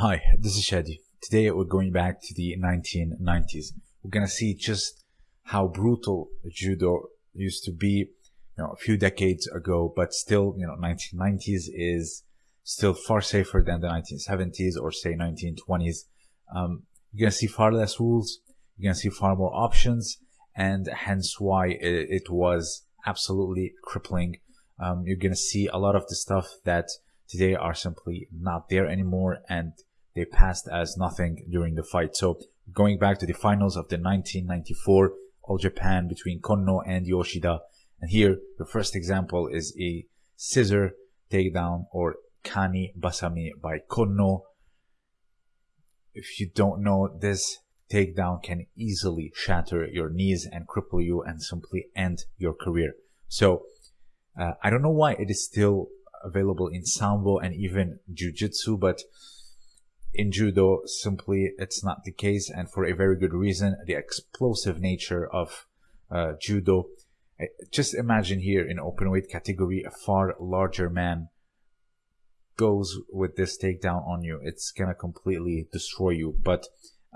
Hi, this is Shadi. Today we're going back to the 1990s. We're gonna see just how brutal judo used to be, you know, a few decades ago, but still, you know, 1990s is still far safer than the 1970s or say 1920s. Um, you're gonna see far less rules. You're gonna see far more options, and hence why it, it was absolutely crippling. Um, you're gonna see a lot of the stuff that today are simply not there anymore, and they passed as nothing during the fight. So going back to the finals of the 1994 All Japan between Konno and Yoshida. And here, the first example is a scissor takedown or Kani Basami by Konno. If you don't know, this takedown can easily shatter your knees and cripple you and simply end your career. So, uh, I don't know why it is still available in Sambo and even Jiu-Jitsu, but in judo simply it's not the case and for a very good reason the explosive nature of uh, judo. Just imagine here in open weight category a far larger man goes with this takedown on you. It's gonna completely destroy you. But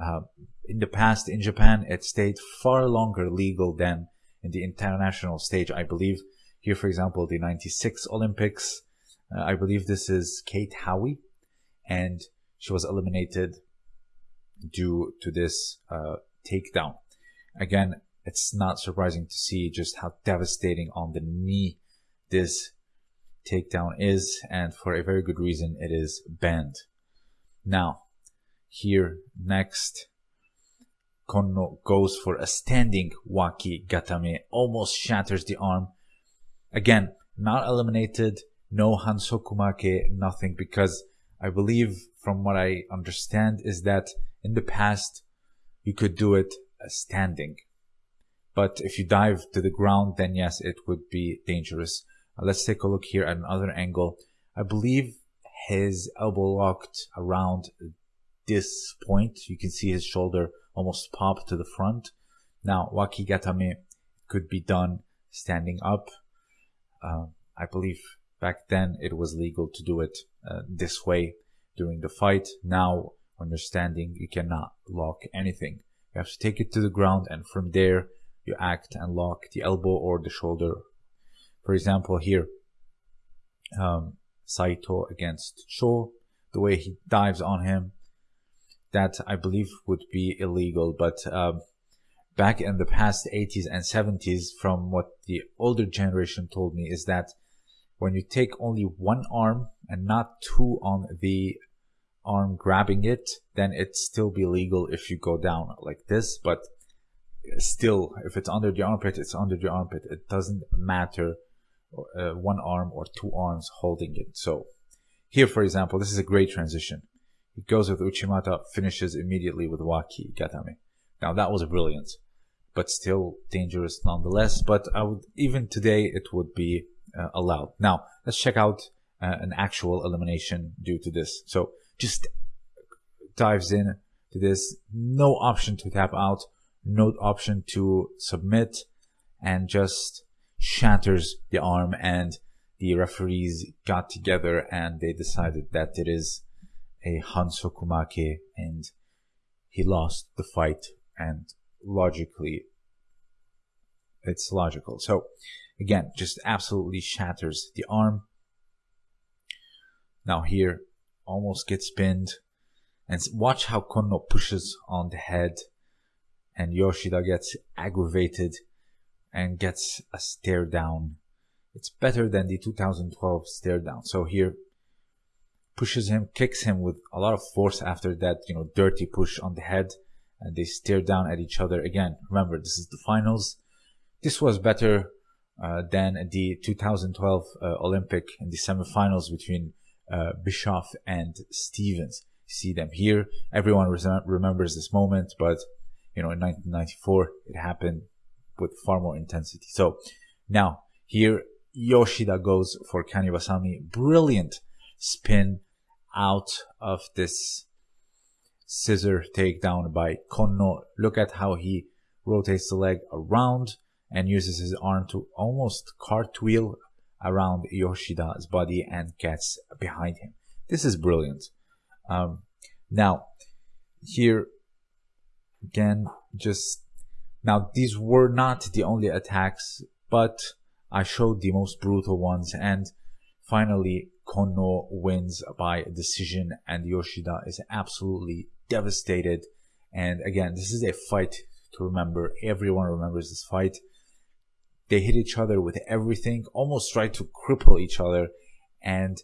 uh, in the past in japan it stayed far longer legal than in the international stage. I believe here for example the 96 olympics uh, i believe this is kate Howey, and she was eliminated due to this uh, takedown. Again, it's not surprising to see just how devastating on the knee this takedown is, and for a very good reason, it is banned. Now, here next, Konno goes for a standing waki gatame, almost shatters the arm. Again, not eliminated, no hansokumake, nothing, because I believe from what I understand is that in the past you could do it standing. But if you dive to the ground, then yes, it would be dangerous. Uh, let's take a look here at another angle. I believe his elbow locked around this point. You can see his shoulder almost pop to the front. Now, wakigatame could be done standing up. Uh, I believe back then it was legal to do it uh, this way during the fight. Now, understanding you cannot lock anything. You have to take it to the ground and from there you act and lock the elbow or the shoulder. For example, here, um, Saito against Cho, the way he dives on him, that I believe would be illegal. But um, back in the past 80s and 70s, from what the older generation told me, is that when you take only one arm and not two on the arm grabbing it, then it still be legal if you go down like this. But still, if it's under the armpit, it's under the armpit. It doesn't matter uh, one arm or two arms holding it. So here, for example, this is a great transition. It goes with Uchimata, finishes immediately with Waki Gatame. Now that was brilliant, but still dangerous nonetheless. But I would, even today, it would be uh, allowed. Now let's check out uh, an actual elimination due to this. So just dives in to this. No option to tap out, no option to submit, and just shatters the arm. And the referees got together and they decided that it is a Hansokumake and he lost the fight. And logically, it's logical. So again, just absolutely shatters the arm. Now here, almost gets pinned. And watch how Konno pushes on the head and Yoshida gets aggravated and gets a stare down. It's better than the 2012 stare down. So here pushes him, kicks him with a lot of force after that, you know, dirty push on the head and they stare down at each other again. Remember, this is the finals. This was better uh, than the 2012 uh, Olympic in the semifinals between uh, Bischof and Stevens. See them here. Everyone remembers this moment, but you know, in 1994, it happened with far more intensity. So now here, Yoshida goes for Kanibasami. Brilliant spin out of this scissor takedown by Konno. Look at how he rotates the leg around and uses his arm to almost cartwheel around Yoshida's body and gets behind him. This is brilliant. Um, Now, here again, just now these were not the only attacks, but I showed the most brutal ones and finally Konno wins by decision and Yoshida is absolutely devastated. And again, this is a fight to remember. Everyone remembers this fight. They hit each other with everything, almost tried to cripple each other. And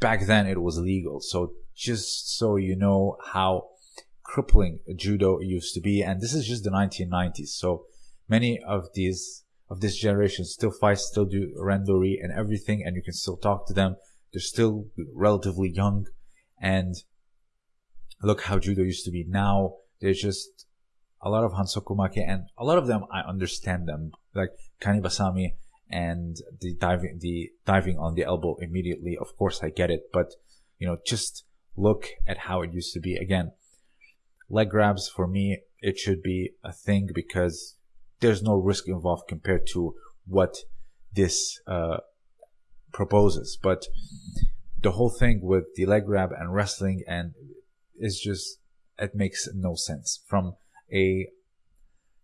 back then it was legal. So just so you know how crippling judo used to be. And this is just the 1990s. So many of these of this generation still fight, still do randori and everything, and you can still talk to them. They're still relatively young, and look how judo used to be. Now they're just a lot of hansokumake, and a lot of them I understand them, like kanibasami and the diving, the diving on the elbow immediately. Of course, I get it, but you know, just look at how it used to be. Again, leg grabs for me, it should be a thing because there's no risk involved compared to what this uh, proposes. But the whole thing with the leg grab and wrestling and is just it makes no sense from a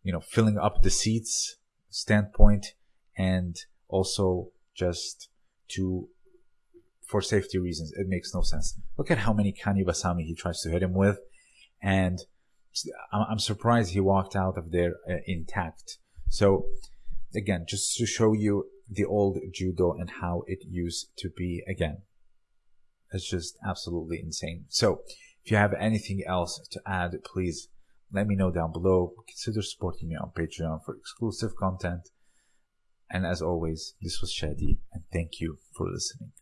you know filling up the seats standpoint and also just to for safety reasons it makes no sense look at how many kani basami he tries to hit him with and I'm surprised he walked out of there uh, intact. So again, just to show you the old judo and how it used to be again. It's just absolutely insane. So if you have anything else to add, please let me know down below. Consider supporting me on Patreon for exclusive content. And as always, this was Shadi and thank you for listening.